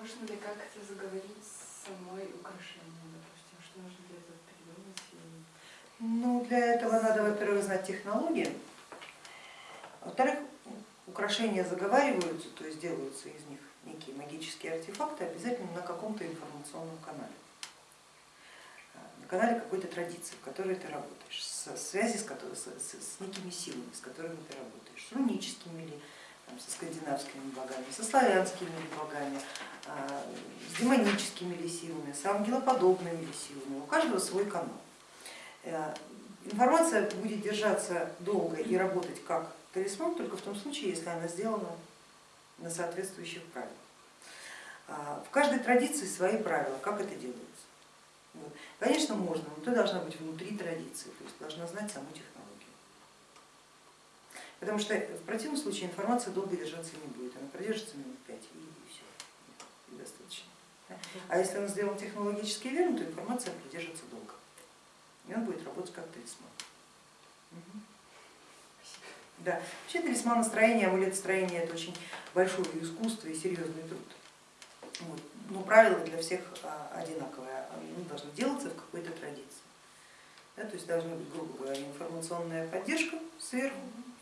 Можно ли как-то заговорить с самой украшением, допустим? Что нужно для этого придумать? Ну, для этого надо, во-первых, знать технологии, во-вторых, украшения заговариваются, то есть делаются из них некие магические артефакты обязательно на каком-то информационном канале, на канале какой-то традиции, в которой ты работаешь, со связи с, которой, с, с некими силами, с которыми ты работаешь, с руническими или скандинавскими богами, со славянскими богами, а, с демоническими ли силами, с ангелоподобными ли силами, у каждого свой канал. Э, информация будет держаться долго и работать как талисман только в том случае, если она сделана на соответствующих правилах. А, в каждой традиции свои правила, как это делается. Конечно, можно, но ты должна быть внутри традиции, то есть должна знать саму технологию. Потому что в противном случае информация долго держаться не будет, она продержится минут пять и все, и достаточно. А если она сделана технологически верно, то информация продержится долго, и он будет работать как талисман. Да. Вообще талисманостроение, амулетостроение это очень большое искусство и серьезный труд. Вот. Но правила для всех а, одинаковые, они должны делаться в какой-то традиции. Да, то есть должна быть, грубо говоря, информационная поддержка сверху,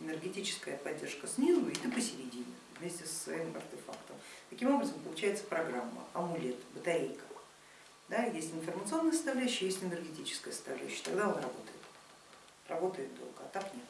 энергетическая поддержка снизу и ты посередине вместе со своим артефактом. Таким образом получается программа, амулет, батарейка. Да, есть информационная составляющая, есть энергетическая составляющая, тогда он работает. Работает долго, а так нет.